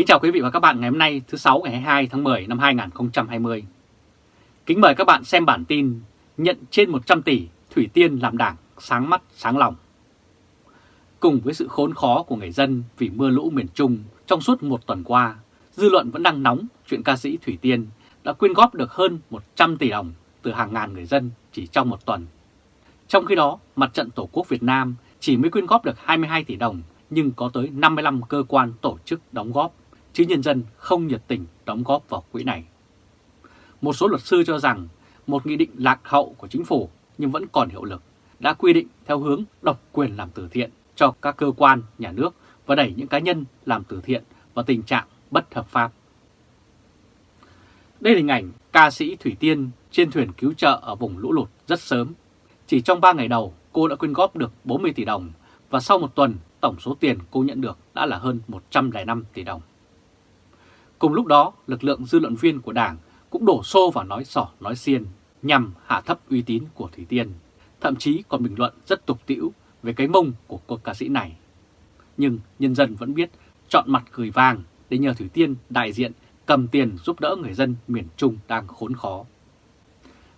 Kính chào quý vị và các bạn ngày hôm nay thứ 6 ngày 22 tháng 10 năm 2020. Kính mời các bạn xem bản tin nhận trên 100 tỷ Thủy Tiên làm đảng sáng mắt sáng lòng. Cùng với sự khốn khó của người dân vì mưa lũ miền Trung trong suốt một tuần qua, dư luận vẫn đang nóng chuyện ca sĩ Thủy Tiên đã quyên góp được hơn 100 tỷ đồng từ hàng ngàn người dân chỉ trong một tuần. Trong khi đó, Mặt trận Tổ quốc Việt Nam chỉ mới quyên góp được 22 tỷ đồng nhưng có tới 55 cơ quan tổ chức đóng góp, chứ nhân dân không nhiệt tình đóng góp vào quỹ này. Một số luật sư cho rằng một nghị định lạc hậu của chính phủ nhưng vẫn còn hiệu lực đã quy định theo hướng độc quyền làm từ thiện cho các cơ quan, nhà nước và đẩy những cá nhân làm từ thiện vào tình trạng bất hợp pháp. Đây là hình ảnh ca sĩ Thủy Tiên trên thuyền cứu trợ ở vùng lũ lụt rất sớm. Chỉ trong 3 ngày đầu, cô đã quyên góp được 40 tỷ đồng và sau một tuần, tổng số tiền cô nhận được đã là hơn 105 tỷ đồng. Cùng lúc đó, lực lượng dư luận viên của Đảng cũng đổ xô vào nói sỏ nói xiên nhằm hạ thấp uy tín của Thủy Tiên, thậm chí còn bình luận rất tục tĩu về cái mông của cô ca sĩ này. Nhưng nhân dân vẫn biết chọn mặt cười vàng để nhờ Thủy Tiên đại diện cầm tiền giúp đỡ người dân miền Trung đang khốn khó.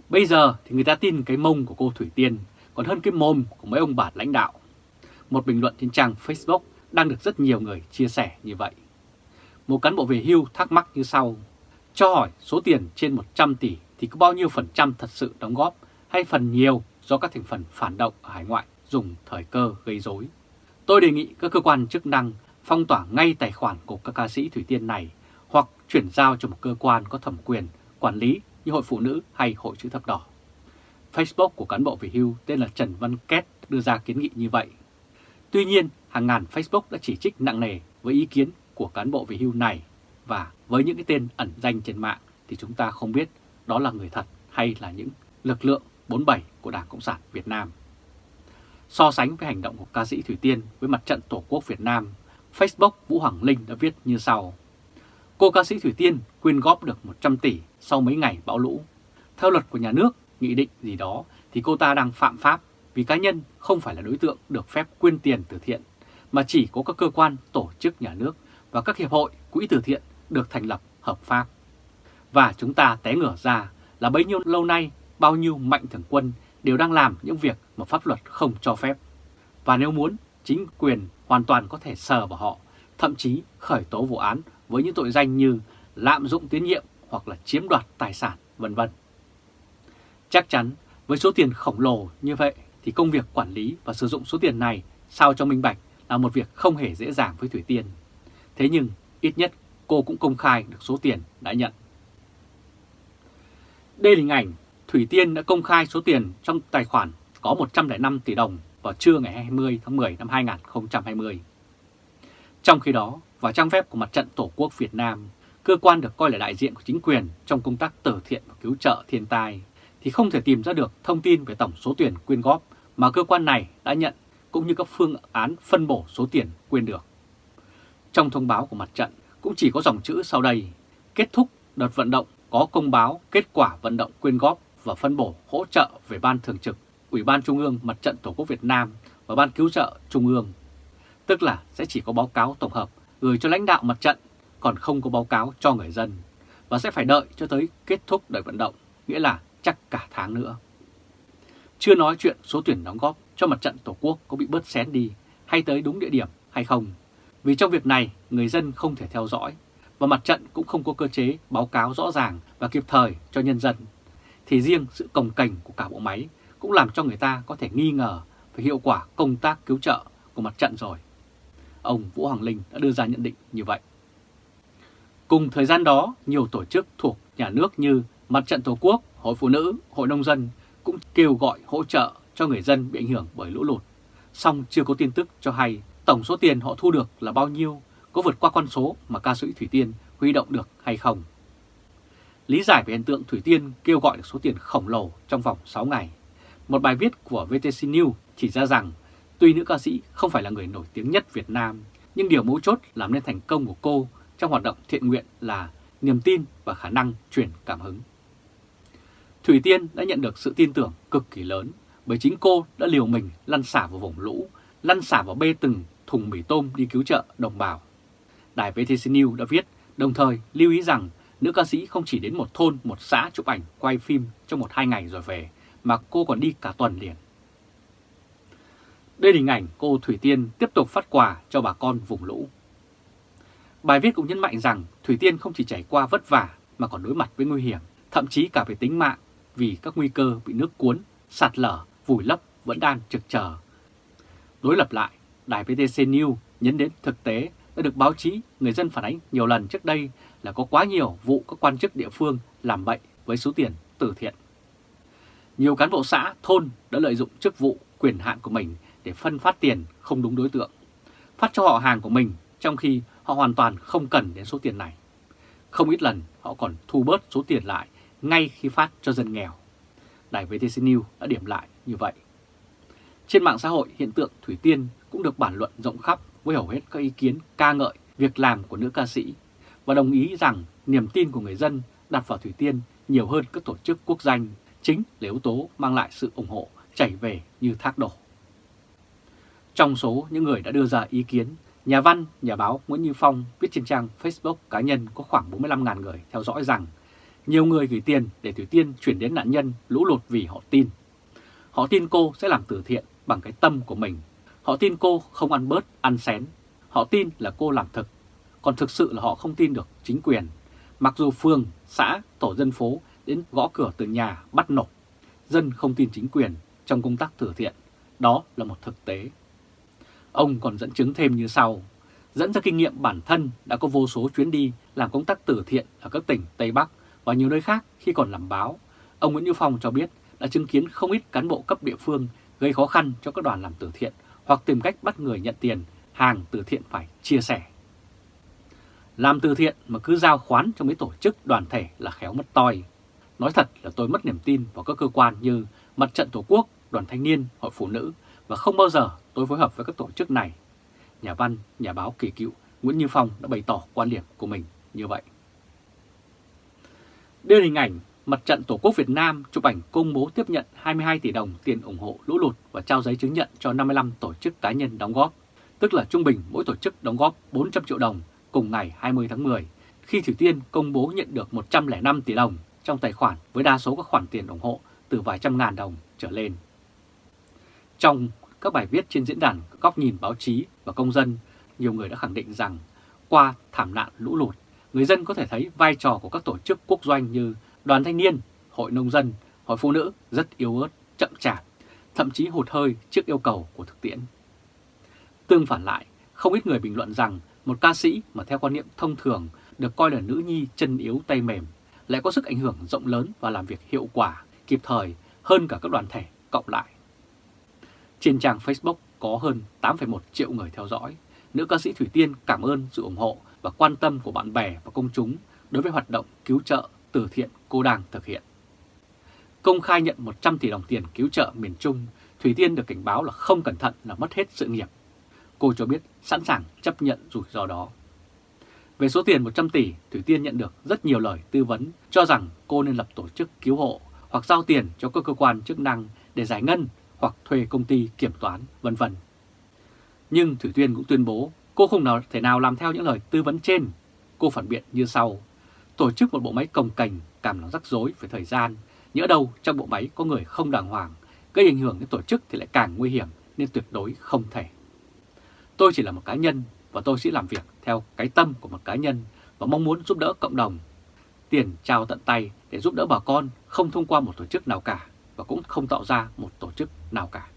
Bây giờ thì người ta tin cái mông của cô Thủy Tiên còn hơn cái mồm của mấy ông bà lãnh đạo. Một bình luận trên trang Facebook đang được rất nhiều người chia sẻ như vậy. Một cán bộ về hưu thắc mắc như sau. Cho hỏi số tiền trên 100 tỷ thì có bao nhiêu phần trăm thật sự đóng góp hay phần nhiều do các thành phần phản động ở hải ngoại dùng thời cơ gây rối. Tôi đề nghị các cơ quan chức năng phong tỏa ngay tài khoản của các ca sĩ Thủy Tiên này hoặc chuyển giao cho một cơ quan có thẩm quyền quản lý như Hội Phụ Nữ hay Hội Chữ Thập Đỏ. Facebook của cán bộ về hưu tên là Trần Văn Két đưa ra kiến nghị như vậy. Tuy nhiên, hàng ngàn Facebook đã chỉ trích nặng nề với ý kiến của cán bộ về hưu này và với những cái tên ẩn danh trên mạng thì chúng ta không biết đó là người thật hay là những lực lượng 47 của Đảng Cộng sản Việt Nam. So sánh với hành động của ca sĩ Thủy Tiên với mặt trận Tổ quốc Việt Nam, Facebook Vũ Hoàng Linh đã viết như sau. Cô ca sĩ Thủy Tiên quyên góp được 100 tỷ sau mấy ngày bão lũ. Theo luật của nhà nước, nghị định gì đó thì cô ta đang phạm pháp vì cá nhân không phải là đối tượng được phép quyên tiền từ thiện, mà chỉ có các cơ quan, tổ chức nhà nước và các hiệp hội, quỹ từ thiện được thành lập hợp pháp. Và chúng ta té ngửa ra là bấy nhiêu lâu nay bao nhiêu mạnh thường quân đều đang làm những việc mà pháp luật không cho phép. Và nếu muốn, chính quyền hoàn toàn có thể sờ vào họ, thậm chí khởi tố vụ án với những tội danh như lạm dụng tín nhiệm hoặc là chiếm đoạt tài sản, vân vân. Chắc chắn với số tiền khổng lồ như vậy thì công việc quản lý và sử dụng số tiền này sao cho minh bạch là một việc không hề dễ dàng với Thủy Tiên. Thế nhưng ít nhất cô cũng công khai được số tiền đã nhận. Đây là hình ảnh Thủy Tiên đã công khai số tiền trong tài khoản có 105 tỷ đồng vào trưa ngày 20 tháng 10 năm 2020. Trong khi đó, vào trang web của Mặt trận Tổ quốc Việt Nam, cơ quan được coi là đại diện của chính quyền trong công tác từ thiện và cứu trợ thiên tai, thì không thể tìm ra được thông tin về tổng số tiền quyên góp mà cơ quan này đã nhận cũng như các phương án phân bổ số tiền quyên được. Trong thông báo của mặt trận cũng chỉ có dòng chữ sau đây, kết thúc đợt vận động có công báo kết quả vận động quyên góp và phân bổ hỗ trợ về Ban Thường trực, Ủy ban Trung ương Mặt trận Tổ quốc Việt Nam và Ban Cứu trợ Trung ương. Tức là sẽ chỉ có báo cáo tổng hợp gửi cho lãnh đạo mặt trận, còn không có báo cáo cho người dân, và sẽ phải đợi cho tới kết thúc đợt vận động, nghĩa là chắc cả tháng nữa. Chưa nói chuyện số tuyển đóng góp cho mặt trận Tổ quốc có bị bớt xén đi hay tới đúng địa điểm hay không. Vì trong việc này, người dân không thể theo dõi và mặt trận cũng không có cơ chế báo cáo rõ ràng và kịp thời cho nhân dân. Thì riêng sự cồng cành của cả bộ máy cũng làm cho người ta có thể nghi ngờ về hiệu quả công tác cứu trợ của mặt trận rồi. Ông Vũ Hoàng Linh đã đưa ra nhận định như vậy. Cùng thời gian đó, nhiều tổ chức thuộc nhà nước như Mặt trận Tổ quốc, Hội Phụ nữ, Hội Nông dân cũng kêu gọi hỗ trợ cho người dân bị ảnh hưởng bởi lũ lụt. Song chưa có tin tức cho hay tổng số tiền họ thu được là bao nhiêu, có vượt qua con số mà ca sĩ Thủy Tiên huy động được hay không. Lý giải về hiện tượng Thủy Tiên kêu gọi được số tiền khổng lồ trong vòng 6 ngày. Một bài viết của VTC News chỉ ra rằng tuy nữ ca sĩ không phải là người nổi tiếng nhất Việt Nam, nhưng điều mấu chốt làm nên thành công của cô trong hoạt động thiện nguyện là niềm tin và khả năng truyền cảm hứng. Thủy Tiên đã nhận được sự tin tưởng cực kỳ lớn bởi chính cô đã liều mình lăn xả vào vùng lũ, lăn xả vào bê từng thùng mì tôm đi cứu trợ đồng bào. đài VTC News đã viết, đồng thời lưu ý rằng nữ ca sĩ không chỉ đến một thôn, một xã chụp ảnh, quay phim trong một hai ngày rồi về, mà cô còn đi cả tuần liền. Đây là hình ảnh cô Thủy Tiên tiếp tục phát quà cho bà con vùng lũ. Bài viết cũng nhấn mạnh rằng Thủy Tiên không chỉ trải qua vất vả mà còn đối mặt với nguy hiểm, thậm chí cả về tính mạng vì các nguy cơ bị nước cuốn, sạt lở, vùi lấp vẫn đang trực chờ. Đối lập lại, đài VTC News nhấn đến thực tế đã được báo chí, người dân phản ánh nhiều lần trước đây là có quá nhiều vụ các quan chức địa phương làm bậy với số tiền từ thiện. Nhiều cán bộ xã, thôn đã lợi dụng chức vụ, quyền hạn của mình để phân phát tiền không đúng đối tượng, phát cho họ hàng của mình trong khi họ hoàn toàn không cần đến số tiền này. Không ít lần họ còn thu bớt số tiền lại ngay khi phát cho dân nghèo. Đài VTC News đã điểm lại như vậy. Trên mạng xã hội, hiện tượng Thủy Tiên cũng được bản luận rộng khắp với hầu hết các ý kiến ca ngợi việc làm của nữ ca sĩ và đồng ý rằng niềm tin của người dân đặt vào Thủy Tiên nhiều hơn các tổ chức quốc danh chính là yếu tố mang lại sự ủng hộ chảy về như thác đổ. Trong số những người đã đưa ra ý kiến, nhà văn, nhà báo Nguyễn Như Phong viết trên trang Facebook cá nhân có khoảng 45.000 người theo dõi rằng nhiều người gửi tiền để Thủy Tiên chuyển đến nạn nhân lũ lụt vì họ tin. Họ tin cô sẽ làm từ thiện bằng cái tâm của mình. Họ tin cô không ăn bớt, ăn xén. Họ tin là cô làm thực. Còn thực sự là họ không tin được chính quyền. Mặc dù phường, xã, tổ dân phố đến gõ cửa từ nhà bắt nộp. Dân không tin chính quyền trong công tác từ thiện. Đó là một thực tế. Ông còn dẫn chứng thêm như sau. Dẫn ra kinh nghiệm bản thân đã có vô số chuyến đi làm công tác từ thiện ở các tỉnh Tây Bắc và nhiều nơi khác khi còn làm báo. Ông Nguyễn Như Phong cho biết đã chứng kiến không ít cán bộ cấp địa phương gây khó khăn cho các đoàn làm từ thiện hoặc tìm cách bắt người nhận tiền, hàng từ thiện phải chia sẻ. Làm từ thiện mà cứ giao khoán cho mấy tổ chức đoàn thể là khéo mất toi. Nói thật là tôi mất niềm tin vào các cơ quan như Mặt trận Tổ quốc, Đoàn Thanh niên, Hội Phụ nữ và không bao giờ tôi phối hợp với các tổ chức này. Nhà văn, nhà báo kỳ cựu Nguyễn Như Phong đã bày tỏ quan điểm của mình như vậy. Đây là hình ảnh Mặt trận Tổ quốc Việt Nam chụp ảnh công bố tiếp nhận 22 tỷ đồng tiền ủng hộ lũ lụt và trao giấy chứng nhận cho 55 tổ chức cá nhân đóng góp, tức là trung bình mỗi tổ chức đóng góp 400 triệu đồng cùng ngày 20 tháng 10, khi Thủy Tiên công bố nhận được 105 tỷ đồng trong tài khoản với đa số các khoản tiền ủng hộ từ vài trăm ngàn đồng trở lên. Trong các bài viết trên diễn đàn góc nhìn báo chí và công dân, nhiều người đã khẳng định rằng qua thảm nạn lũ lụt, người dân có thể thấy vai trò của các tổ chức quốc doanh như đoàn thanh niên, hội nông dân, hội phụ nữ rất yếu ớt, chậm chạp, thậm chí hụt hơi trước yêu cầu của thực tiễn. Tương phản lại, không ít người bình luận rằng một ca sĩ mà theo quan niệm thông thường được coi là nữ nhi chân yếu tay mềm lại có sức ảnh hưởng rộng lớn và làm việc hiệu quả, kịp thời hơn cả các đoàn thể cộng lại. Trên trang Facebook có hơn 8,1 triệu người theo dõi, nữ ca sĩ Thủy Tiên cảm ơn sự ủng hộ và quan tâm của bạn bè và công chúng đối với hoạt động cứu trợ từ thiện cô đang thực hiện. Công khai nhận 100 tỷ đồng tiền cứu trợ miền Trung, Thủy Tiên được cảnh báo là không cẩn thận là mất hết sự nghiệp. Cô cho biết sẵn sàng chấp nhận rủi ro đó. Về số tiền 100 tỷ, Thủy Tiên nhận được rất nhiều lời tư vấn cho rằng cô nên lập tổ chức cứu hộ hoặc giao tiền cho các cơ quan chức năng để giải ngân hoặc thuê công ty kiểm toán, vân vân. Nhưng Thủy Tiên cũng tuyên bố cô không nào thể nào làm theo những lời tư vấn trên. Cô phản biện như sau. Tổ chức một bộ máy cồng cành cảm nó rắc rối về thời gian, nhỡ đâu trong bộ máy có người không đàng hoàng, gây ảnh hưởng đến tổ chức thì lại càng nguy hiểm nên tuyệt đối không thể. Tôi chỉ là một cá nhân và tôi sẽ làm việc theo cái tâm của một cá nhân và mong muốn giúp đỡ cộng đồng. Tiền trao tận tay để giúp đỡ bà con không thông qua một tổ chức nào cả và cũng không tạo ra một tổ chức nào cả.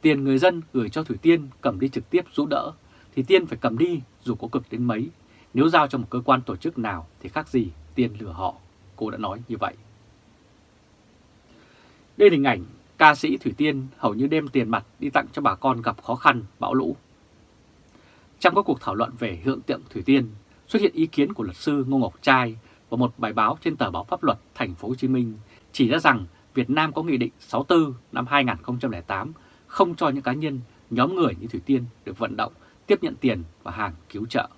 Tiền người dân gửi cho Thủy Tiên cầm đi trực tiếp giúp đỡ thì Tiên phải cầm đi dù có cực đến mấy. Nếu giao cho một cơ quan tổ chức nào thì khác gì Tiên lừa họ. Cô đã nói như vậy. Đây là hình ảnh ca sĩ Thủy Tiên hầu như đem tiền mặt đi tặng cho bà con gặp khó khăn, bão lũ. Trong các cuộc thảo luận về hiện tượng Thủy Tiên, xuất hiện ý kiến của luật sư Ngô Ngọc Trai và một bài báo trên tờ báo pháp luật Thành phố Hồ Chí Minh chỉ ra rằng Việt Nam có Nghị định 64 năm 2008 không cho những cá nhân, nhóm người như Thủy Tiên được vận động tiếp nhận tiền và hàng cứu trợ.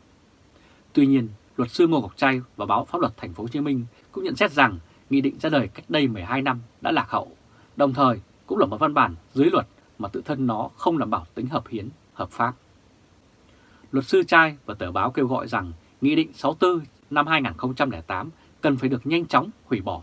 Tuy nhiên, luật sư Ngô Ngọc Trai và báo Pháp luật Thành phố Hồ Chí Minh cũng nhận xét rằng nghị định ra đời cách đây 12 năm đã lạc hậu, đồng thời cũng là một văn bản dưới luật mà tự thân nó không đảm bảo tính hợp hiến, hợp pháp. luật sư trai và tờ báo kêu gọi rằng Nghị định 64 năm 2008 cần phải được nhanh chóng hủy bỏ.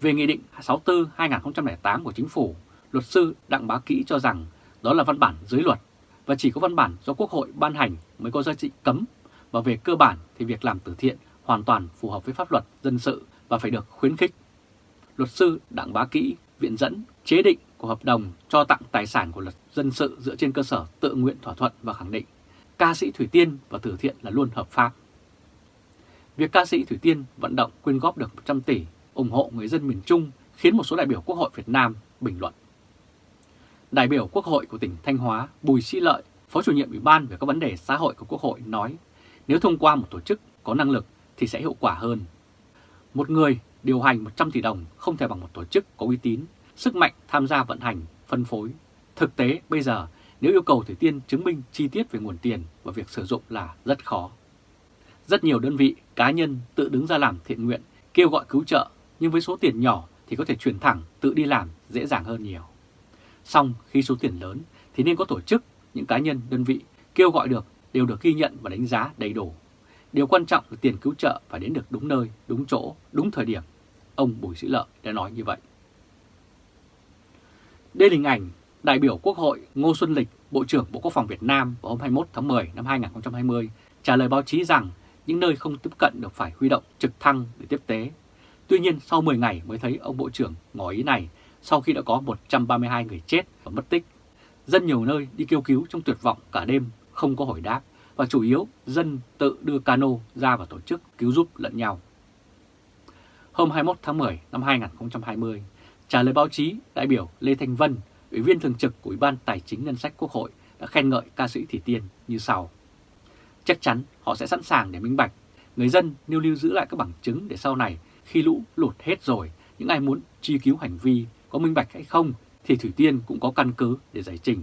Về Nghị định 64-2008 của Chính phủ, luật sư Đặng Bá Kỹ cho rằng đó là văn bản dưới luật và chỉ có văn bản do Quốc hội ban hành mới có giá trị cấm và về cơ bản thì việc làm từ thiện hoàn toàn phù hợp với pháp luật dân sự và phải được khuyến khích. Luật sư Đặng Bá Kỹ viện dẫn chế định của hợp đồng cho tặng tài sản của luật dân sự dựa trên cơ sở tự nguyện thỏa thuận và khẳng định ca sĩ Thủy Tiên và từ thiện là luôn hợp pháp. Việc ca sĩ Thủy Tiên vận động quyên góp được 100 tỷ ủng hộ người dân miền Trung khiến một số đại biểu Quốc hội Việt Nam bình luận. Đại biểu Quốc hội của tỉnh Thanh Hóa Bùi Sĩ Lợi, Phó chủ nhiệm Ủy ban về các vấn đề xã hội của Quốc hội nói nếu thông qua một tổ chức có năng lực thì sẽ hiệu quả hơn. Một người điều hành 100 tỷ đồng không thể bằng một tổ chức có uy tín, sức mạnh tham gia vận hành, phân phối. Thực tế bây giờ nếu yêu cầu Thủy Tiên chứng minh chi tiết về nguồn tiền và việc sử dụng là rất khó. Rất nhiều đơn vị, cá nhân tự đứng ra làm thiện nguyện, kêu gọi cứu trợ, nhưng với số tiền nhỏ thì có thể chuyển thẳng tự đi làm dễ dàng hơn nhiều. Xong khi số tiền lớn thì nên có tổ chức, những cá nhân, đơn vị kêu gọi được đều được ghi nhận và đánh giá đầy đủ. Điều quan trọng là tiền cứu trợ phải đến được đúng nơi, đúng chỗ, đúng thời điểm. Ông Bùi Sĩ Lợi đã nói như vậy. Đây là hình ảnh đại biểu Quốc hội Ngô Xuân Lịch, Bộ trưởng Bộ Quốc phòng Việt Nam vào hôm 21 tháng 10 năm 2020 trả lời báo chí rằng những nơi không tiếp cận được phải huy động trực thăng để tiếp tế. Tuy nhiên sau 10 ngày mới thấy ông Bộ trưởng ngỏ ý này sau khi đã có 132 người chết và mất tích. Dân nhiều nơi đi kêu cứu trong tuyệt vọng cả đêm không có hồi đáp và chủ yếu dân tự đưa cano ra và tổ chức cứu giúp lẫn nhau. Hôm 21 tháng 10 năm 2020, trả lời báo chí, đại biểu Lê Thanh Vân, Ủy viên Thường trực của Ủy ban Tài chính Ngân sách Quốc hội đã khen ngợi ca sĩ Thủy Tiên như sau. Chắc chắn họ sẽ sẵn sàng để minh bạch, người dân nêu lưu giữ lại các bằng chứng để sau này khi lũ lụt hết rồi, những ai muốn truy cứu hành vi có minh bạch hay không thì Thủy Tiên cũng có căn cứ để giải trình.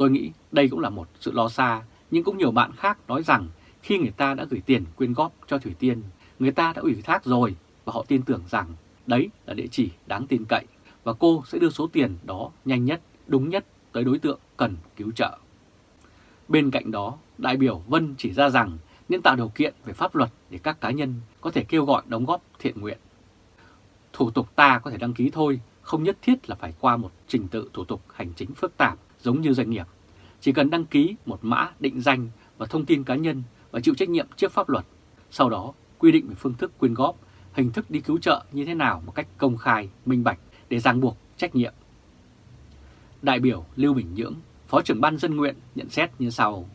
Tôi nghĩ đây cũng là một sự lo xa, nhưng cũng nhiều bạn khác nói rằng khi người ta đã gửi tiền quyên góp cho Thủy Tiên, người ta đã ủy thác rồi và họ tin tưởng rằng đấy là địa chỉ đáng tin cậy và cô sẽ đưa số tiền đó nhanh nhất, đúng nhất tới đối tượng cần cứu trợ. Bên cạnh đó, đại biểu Vân chỉ ra rằng nên tạo điều kiện về pháp luật để các cá nhân có thể kêu gọi đóng góp thiện nguyện. Thủ tục ta có thể đăng ký thôi, không nhất thiết là phải qua một trình tự thủ tục hành chính phức tạp giống như doanh nghiệp. Chỉ cần đăng ký một mã định danh và thông tin cá nhân và chịu trách nhiệm trước pháp luật. Sau đó, quy định về phương thức quyên góp, hình thức đi cứu trợ như thế nào một cách công khai, minh bạch để ràng buộc trách nhiệm. Đại biểu Lưu Bình Nhưỡng, Phó trưởng ban dân nguyện nhận xét như sau.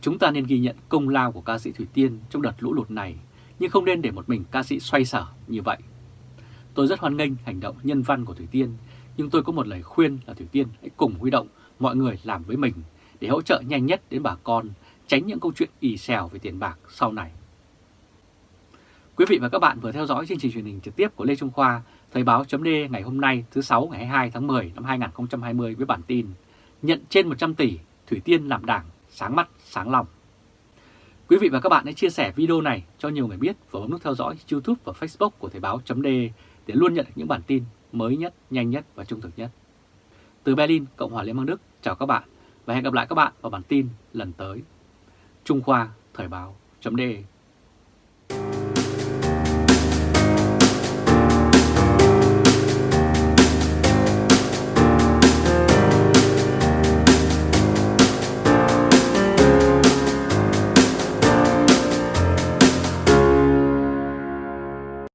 Chúng ta nên ghi nhận công lao của ca sĩ Thủy Tiên trong đợt lũ lụt này, nhưng không nên để một mình ca sĩ xoay sở như vậy. Tôi rất hoan nghênh hành động nhân văn của Thủy Tiên, nhưng tôi có một lời khuyên là Thủy Tiên hãy cùng huy động mọi người làm với mình để hỗ trợ nhanh nhất đến bà con, tránh những câu chuyện ì xèo về tiền bạc sau này. Quý vị và các bạn vừa theo dõi chương trình truyền hình trực tiếp của Lê Trung Khoa, Thời báo chấm ngày hôm nay thứ 6 ngày 22 tháng 10 năm 2020 với bản tin Nhận trên 100 tỷ, Thủy Tiên làm đảng, sáng mắt, sáng lòng. Quý vị và các bạn hãy chia sẻ video này cho nhiều người biết và bấm nút theo dõi YouTube và Facebook của Thời báo chấm để luôn nhận được những bản tin mới nhất, nhanh nhất và trung thực nhất. Từ Berlin, Cộng hòa Liên bang Đức, chào các bạn và hẹn gặp lại các bạn vào bản tin lần tới. Trung Khoa Thời báo chấm